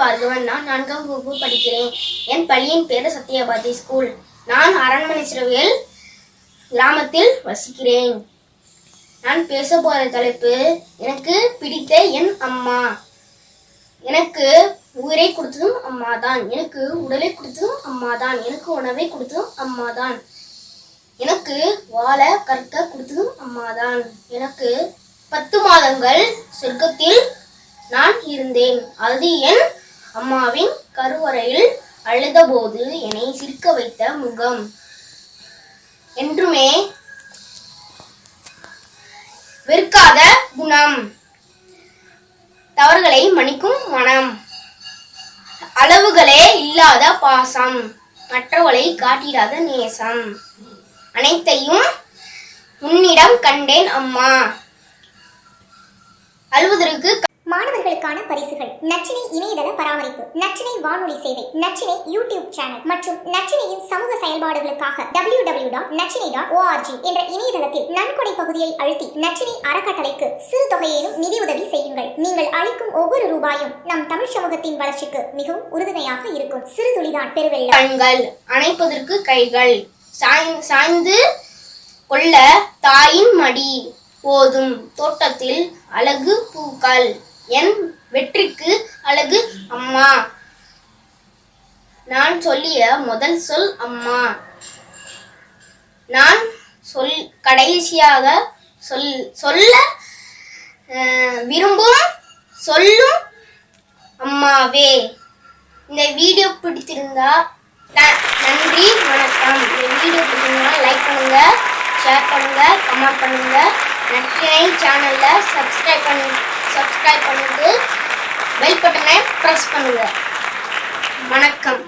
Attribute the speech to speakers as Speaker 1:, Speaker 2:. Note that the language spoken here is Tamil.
Speaker 1: பார்கவன் நான் நான்காம் வகுப்பு படிக்கிறேன். என் பள்ளியின் பேரு சத்யபாதி ஸ்கூல் நான் அரண்மனை சிறுவையில் கிராமத்தில் வசிக்கிறேன். நான் பேச போகிற தலைப்பு எனக்கு பிடித்த என் அம்மா. எனக்கு உயிரை கொடுத்ததும் அம்மா தான் எனக்கு உடலை கொடுத்ததும் அம்மா தான் எனக்கு உணவை கொடுத்ததும் அம்மா தான் எனக்கு வாழ கற்க கொடுத்ததும் அம்மா தான் எனக்கு பத்து மாதங்கள் சொர்க்கத்தில் நான் இருந்தேன். அது என் அம்மாவின் கருவறையில் அழுதபோது என்னை சிரிக்க வைத்த முகம். என்றுமே வெறுக்காத குணம். தவறுகளை மன்னிக்கும் மனம். அளவுகளே இல்லாத பாசம். மற்றவளை காட்டிடாத நேசம். அனைத்தையும் உன்னிடம் கண்டேன் அம்மா. அழுவதற்கு
Speaker 2: மாணவர்களுக்கான பரிசுகள். நச்சினை இணையதள பராமரிப்பு. நச்சினை வானொலி சேவை. Nachinai YouTube channel. மற்றும் நச்சினையின் சமூக செயல்பாடுகளுக்காக W W dot Nachinai dot ORG என்ற இணையதளத்தில் நன்கொடை பகுதியை அழுத்தி நச்சினை அறக்கட்டளைக்கு சிறு தொகையிலும் நிதியுதவி செய்யுங்கள். நீங்கள் அளிக்கும் ஒவ்வொரு ரூபாயும் நம் தமிழ் சமூகத்தின் வளர்ச்சிக்கு மிகவும் உறுதுணையாக இருக்கும். சிறு துளிதான் பெருவெள்ளம்.
Speaker 1: கண்கள். அணைப்பதற்கு கைகள். சாய்ந்து கொள்ள தாயின் மடி. போதும். தோட்டத்தில் அழகு பூக்கள். என் வெற்றிக்கு அழகு அம்மா. நான் சொல்லிய முதல் சொல் அம்மா. நான் சொல் கடைசியாக சொல் சொல்ல விரும்பும் சொல்லும் அம்மாவே. இந்த வீடியோ பிடித்திருந்தா ந- நன்றி வணக்கம். இந்த வீடியோ பிடிச்சிருந்தா லைக் பண்ணுங்க ஷேர் பண்ணுங்க கமெண்ட் பண்ணுங்க. நற்றினை சேனல்ல சப்ஸ்கிரைப் பண்ணுங்க சப்ஸ்கிரைப் பண்ணுங்கள் பெல் பட்டனை ப்ரெஸ் பண்ணுங்கள் வணக்கம்.